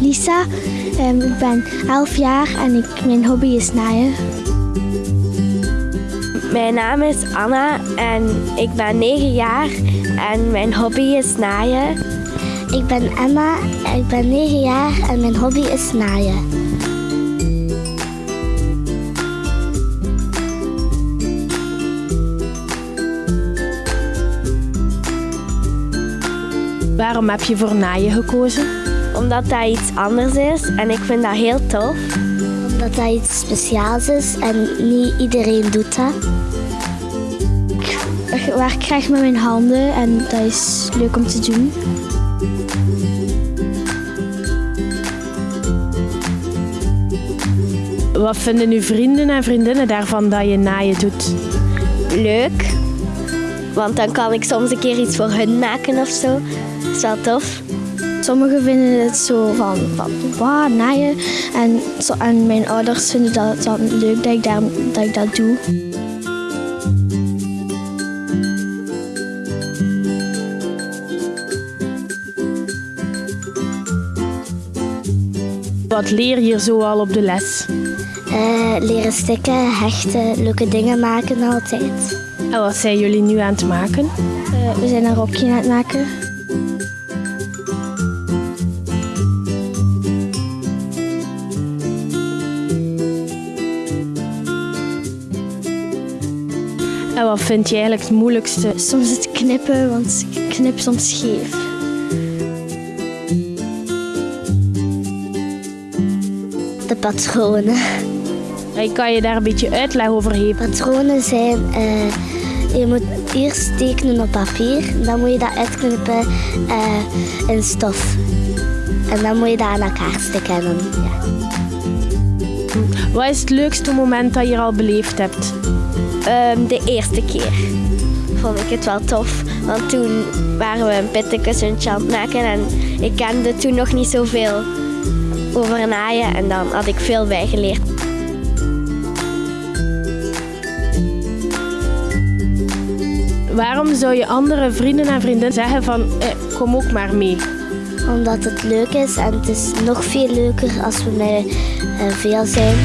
Lisa. Ehm, ik ben 11 jaar en ik, mijn hobby is naaien. Mijn naam is Anna en ik ben 9 jaar en mijn hobby is naaien. Ik ben Emma, ik ben 9 jaar en mijn hobby is naaien. Waarom heb je voor naaien gekozen? Omdat dat iets anders is en ik vind dat heel tof. Omdat dat iets speciaals is en niet iedereen doet dat. Ik werk graag met mijn handen en dat is leuk om te doen. Wat vinden uw vrienden en vriendinnen daarvan dat je naaien doet? Leuk, want dan kan ik soms een keer iets voor hun maken of zo. Dat is wel tof. Sommigen vinden het zo van, van wauw, naaien. En, zo, en mijn ouders vinden dat dan leuk dat ik, daar, dat, ik dat doe. Wat leer je zo al op de les? Eh, leren stikken, hechten, leuke dingen maken altijd. En wat zijn jullie nu aan het maken? Eh, we zijn een rokje aan het maken. En wat vind je eigenlijk het moeilijkste? Soms het knippen, want ik knip soms scheef. De patronen. En kan je daar een beetje uitleg over geven? Patronen zijn, eh, je moet eerst tekenen op papier. Dan moet je dat uitknippen eh, in stof. En dan moet je dat aan elkaar stikken. En ja. Wat is het leukste moment dat je al beleefd hebt? Ehm, de eerste keer vond ik het wel tof. Want toen waren we een pittenkussentje aan het maken en ik kende toen nog niet zoveel over naaien. En dan had ik veel bijgeleerd. Waarom zou je andere vrienden en vriendinnen zeggen van eh, kom ook maar mee? Omdat het leuk is en het is nog veel leuker als we met eh, veel zijn.